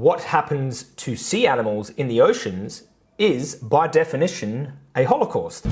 what happens to sea animals in the oceans is, by definition, a holocaust.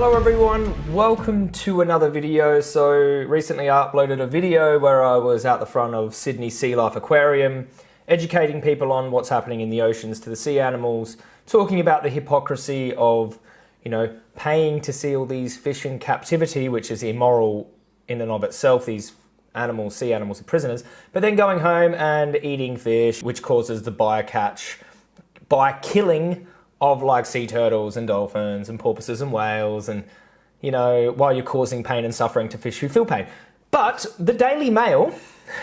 Hello everyone, welcome to another video. So recently I uploaded a video where I was out the front of Sydney Sea Life Aquarium, educating people on what's happening in the oceans to the sea animals, talking about the hypocrisy of, you know, paying to see all these fish in captivity, which is immoral in and of itself. These animals, sea animals are prisoners, but then going home and eating fish, which causes the bycatch by killing of like sea turtles and dolphins and porpoises and whales and you know while you're causing pain and suffering to fish who feel pain. But the daily mail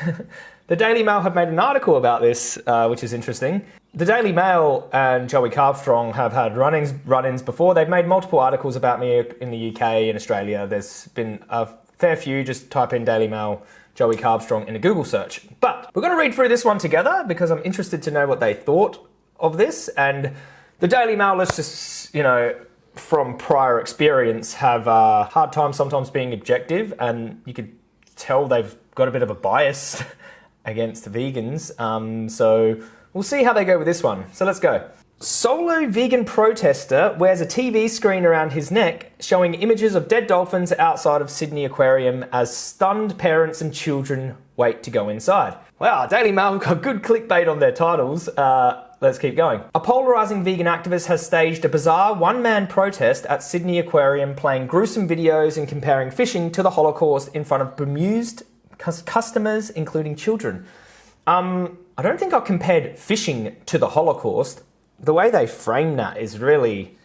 the daily mail have made an article about this uh, which is interesting. The daily mail and joey carbstrong have had run-ins run-ins before. They've made multiple articles about me in the uk and australia. There's been a fair few. Just type in daily mail joey carbstrong in a google search. But we're going to read through this one together because i'm interested to know what they thought of this. And the Daily Mail, let's just, you know, from prior experience, have a hard time sometimes being objective, and you could tell they've got a bit of a bias against the vegans. Um, so we'll see how they go with this one. So let's go. Solo vegan protester wears a TV screen around his neck showing images of dead dolphins outside of Sydney Aquarium as stunned parents and children wait to go inside. Wow, Daily Mail have got good clickbait on their titles. Uh, Let's keep going. A polarising vegan activist has staged a bizarre one-man protest at Sydney Aquarium playing gruesome videos and comparing fishing to the Holocaust in front of bemused customers, including children. Um, I don't think I compared fishing to the Holocaust. The way they frame that is really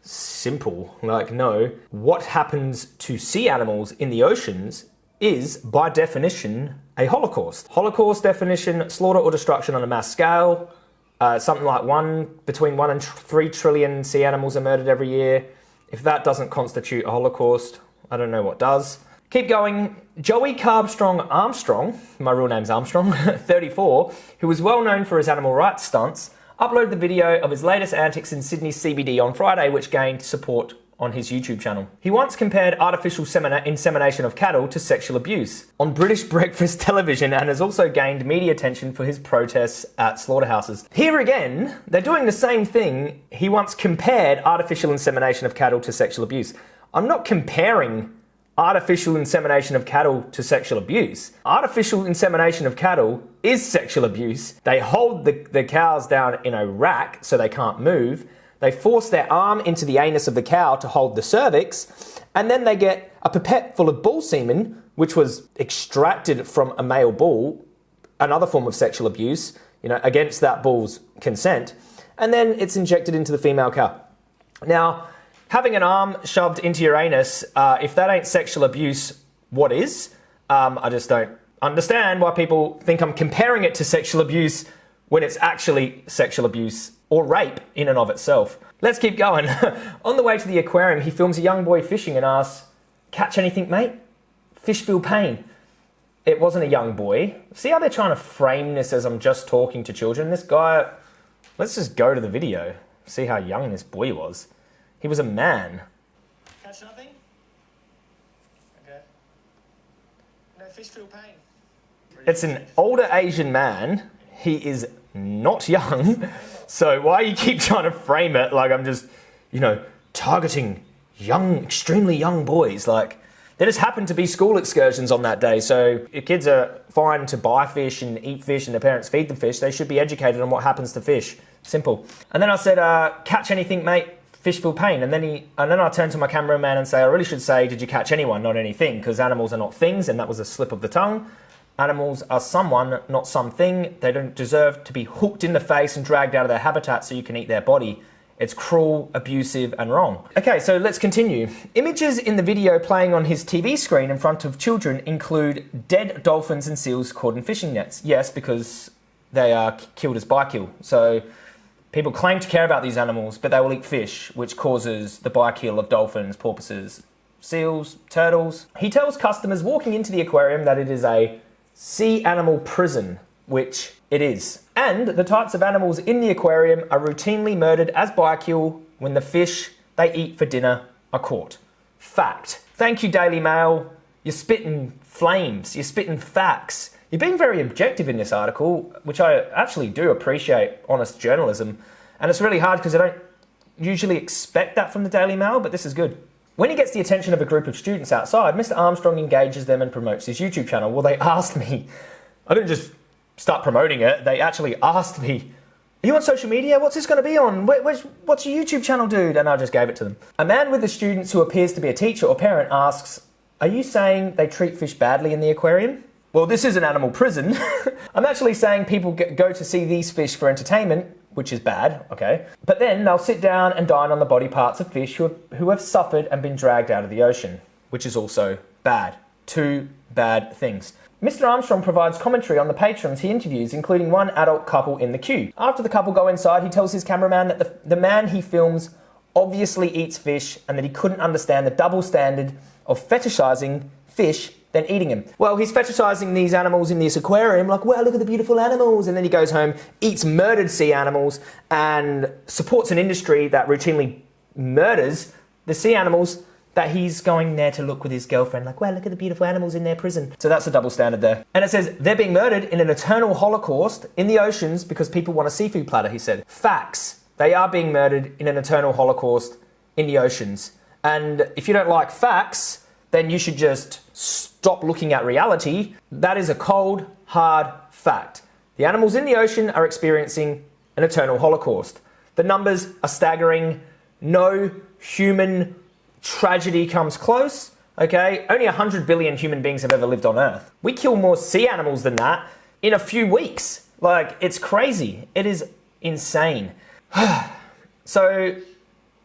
simple. Like, no, what happens to sea animals in the oceans is, by definition, a Holocaust. Holocaust definition, slaughter or destruction on a mass scale, uh, something like one between one and three trillion sea animals are murdered every year. If that doesn't constitute a holocaust, I don't know what does. Keep going. Joey Carbstrong Armstrong, my real name's Armstrong, 34, who was well known for his animal rights stunts, uploaded the video of his latest antics in Sydney CBD on Friday, which gained support on his YouTube channel. He once compared artificial insemination of cattle to sexual abuse on British breakfast television and has also gained media attention for his protests at slaughterhouses. Here again, they're doing the same thing. He once compared artificial insemination of cattle to sexual abuse. I'm not comparing artificial insemination of cattle to sexual abuse. Artificial insemination of cattle is sexual abuse. They hold the, the cows down in a rack so they can't move they force their arm into the anus of the cow to hold the cervix, and then they get a pipette full of bull semen, which was extracted from a male bull, another form of sexual abuse, you know, against that bull's consent, and then it's injected into the female cow. Now, having an arm shoved into your anus, uh, if that ain't sexual abuse, what is? Um, I just don't understand why people think I'm comparing it to sexual abuse when it's actually sexual abuse or rape in and of itself. Let's keep going. On the way to the aquarium, he films a young boy fishing and asks, Catch anything, mate? Fish feel pain. It wasn't a young boy. See how they're trying to frame this as I'm just talking to children? This guy, let's just go to the video, see how young this boy was. He was a man. Catch nothing? Okay. No fish feel pain. It's an older Asian man. He is not young. So why you keep trying to frame it like I'm just, you know, targeting young, extremely young boys? Like there just happened to be school excursions on that day. So if kids are fine to buy fish and eat fish and their parents feed them fish, they should be educated on what happens to fish. Simple. And then I said, uh, catch anything, mate. Fish feel pain. And then he, and then I turned to my cameraman and say, I really should say, did you catch anyone, not anything? Because animals are not things, and that was a slip of the tongue. Animals are someone, not something. They don't deserve to be hooked in the face and dragged out of their habitat so you can eat their body. It's cruel, abusive, and wrong. Okay, so let's continue. Images in the video playing on his TV screen in front of children include dead dolphins and seals caught in fishing nets. Yes, because they are killed as by-kill. So people claim to care about these animals, but they will eat fish, which causes the by-kill of dolphins, porpoises, seals, turtles. He tells customers walking into the aquarium that it is a sea animal prison, which it is. And the types of animals in the aquarium are routinely murdered as biofuel when the fish they eat for dinner are caught. Fact. Thank you, Daily Mail. You're spitting flames, you're spitting facts. You're being very objective in this article, which I actually do appreciate honest journalism. And it's really hard because I don't usually expect that from the Daily Mail, but this is good. When he gets the attention of a group of students outside, Mr. Armstrong engages them and promotes his YouTube channel. Well, they asked me. I didn't just start promoting it. They actually asked me, Are you on social media? What's this going to be on? what's your YouTube channel, dude? And I just gave it to them. A man with the students who appears to be a teacher or parent asks, Are you saying they treat fish badly in the aquarium? Well, this is an animal prison. I'm actually saying people go to see these fish for entertainment, which is bad, okay? But then they'll sit down and dine on the body parts of fish who have, who have suffered and been dragged out of the ocean, which is also bad. Two bad things. Mr. Armstrong provides commentary on the patrons he interviews, including one adult couple in the queue. After the couple go inside, he tells his cameraman that the, the man he films obviously eats fish and that he couldn't understand the double standard of fetishizing fish than eating them. Well, he's fetishizing these animals in this aquarium, like, wow, look at the beautiful animals. And then he goes home, eats murdered sea animals, and supports an industry that routinely murders the sea animals that he's going there to look with his girlfriend, like, wow, look at the beautiful animals in their prison. So that's a double standard there. And it says, they're being murdered in an eternal holocaust in the oceans because people want a seafood platter, he said. Facts. They are being murdered in an eternal holocaust in the oceans. And if you don't like facts, then you should just stop looking at reality. That is a cold, hard fact. The animals in the ocean are experiencing an eternal holocaust. The numbers are staggering. No human tragedy comes close, okay? Only 100 billion human beings have ever lived on Earth. We kill more sea animals than that in a few weeks. Like, it's crazy. It is insane. so,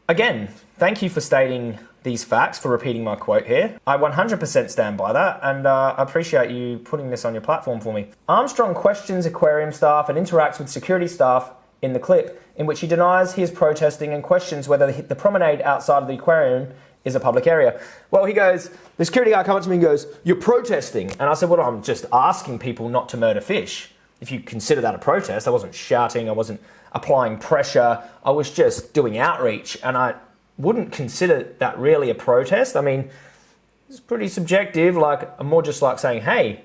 again, thank you for stating these facts, for repeating my quote here. I 100% stand by that, and uh, I appreciate you putting this on your platform for me. Armstrong questions aquarium staff and interacts with security staff in the clip, in which he denies he is protesting and questions whether the promenade outside of the aquarium is a public area. Well, he goes, the security guard comes to me and goes, You're protesting. And I said, Well, I'm just asking people not to murder fish. If you consider that a protest, I wasn't shouting, I wasn't applying pressure, I was just doing outreach. And I wouldn't consider that really a protest. I mean, it's pretty subjective. Like, I'm more just like saying, Hey,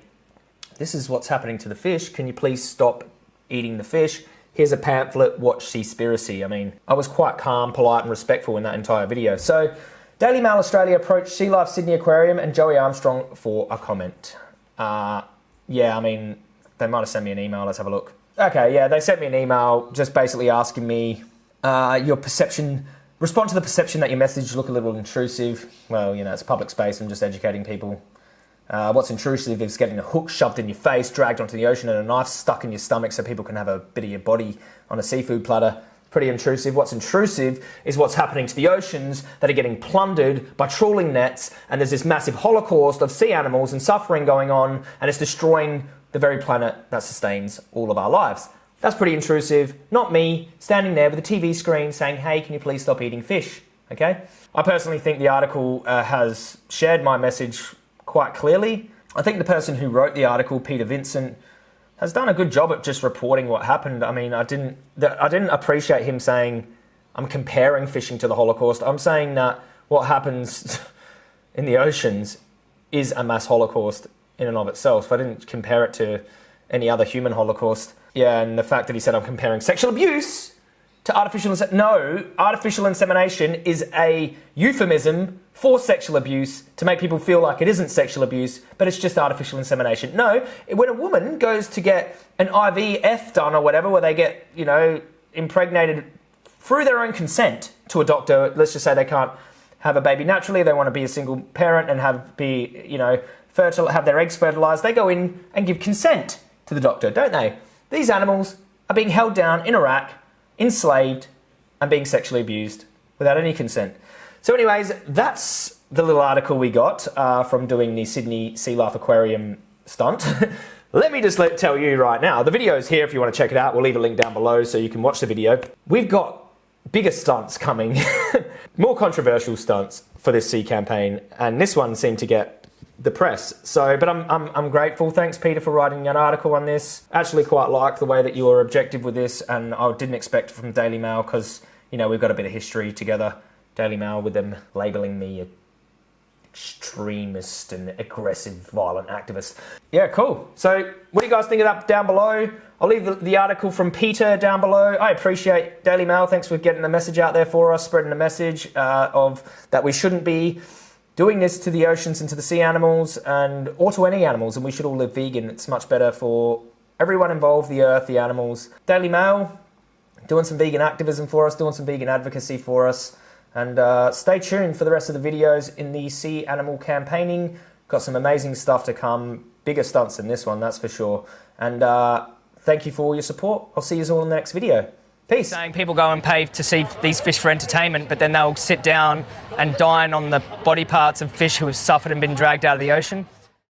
this is what's happening to the fish. Can you please stop eating the fish? Here's a pamphlet, watch Seaspiracy. I mean, I was quite calm, polite, and respectful in that entire video. So, Daily Mail Australia approached Sea Life Sydney Aquarium and Joey Armstrong for a comment. Uh, yeah, I mean, they might have sent me an email. Let's have a look. Okay, yeah, they sent me an email just basically asking me uh, your perception, respond to the perception that your message look a little intrusive. Well, you know, it's public space. I'm just educating people. Uh, what's intrusive is getting a hook shoved in your face, dragged onto the ocean, and a knife stuck in your stomach so people can have a bit of your body on a seafood platter pretty intrusive. What's intrusive is what's happening to the oceans that are getting plundered by trawling nets, and there's this massive holocaust of sea animals and suffering going on, and it's destroying the very planet that sustains all of our lives. That's pretty intrusive. Not me standing there with a TV screen saying, hey, can you please stop eating fish? Okay? I personally think the article uh, has shared my message quite clearly. I think the person who wrote the article, Peter Vincent, has done a good job at just reporting what happened. I mean, I didn't I didn't appreciate him saying I'm comparing fishing to the Holocaust. I'm saying that what happens in the oceans is a mass Holocaust in and of itself. I didn't compare it to any other human Holocaust. Yeah, and the fact that he said I'm comparing sexual abuse to artificial insemination. No, artificial insemination is a euphemism for sexual abuse to make people feel like it isn't sexual abuse, but it's just artificial insemination. No, when a woman goes to get an IVF done or whatever, where they get, you know, impregnated through their own consent to a doctor, let's just say they can't have a baby naturally, they want to be a single parent and have be, you know, fertile, have their eggs fertilized, they go in and give consent to the doctor, don't they? These animals are being held down in a rack, enslaved, and being sexually abused without any consent. So, anyways, that's the little article we got uh, from doing the Sydney Sea Life Aquarium stunt. Let me just let, tell you right now, the video is here if you want to check it out. We'll leave a link down below so you can watch the video. We've got bigger stunts coming, more controversial stunts for this sea campaign, and this one seemed to get the press. So, but I'm, I'm, I'm grateful. Thanks, Peter, for writing an article on this. Actually, quite like the way that you were objective with this, and I didn't expect from Daily Mail because you know we've got a bit of history together. Daily Mail with them labeling me a extremist and aggressive, violent activist. Yeah, cool. So, what do you guys think of that down below? I'll leave the, the, article from Peter down below. I appreciate Daily Mail. Thanks for getting the message out there for us, spreading the message uh, of that we shouldn't be doing this to the oceans and to the sea animals and or to any animals, and we should all live vegan. It's much better for everyone involved, the earth, the animals. Daily Mail, doing some vegan activism for us, doing some vegan advocacy for us. And uh, stay tuned for the rest of the videos in the sea animal campaigning. Got some amazing stuff to come. Bigger stunts than this one, that's for sure. And uh, thank you for all your support. I'll see you all in the next video. Peace. Saying people go and pay to see these fish for entertainment, but then they'll sit down and dine on the body parts of fish who have suffered and been dragged out of the ocean.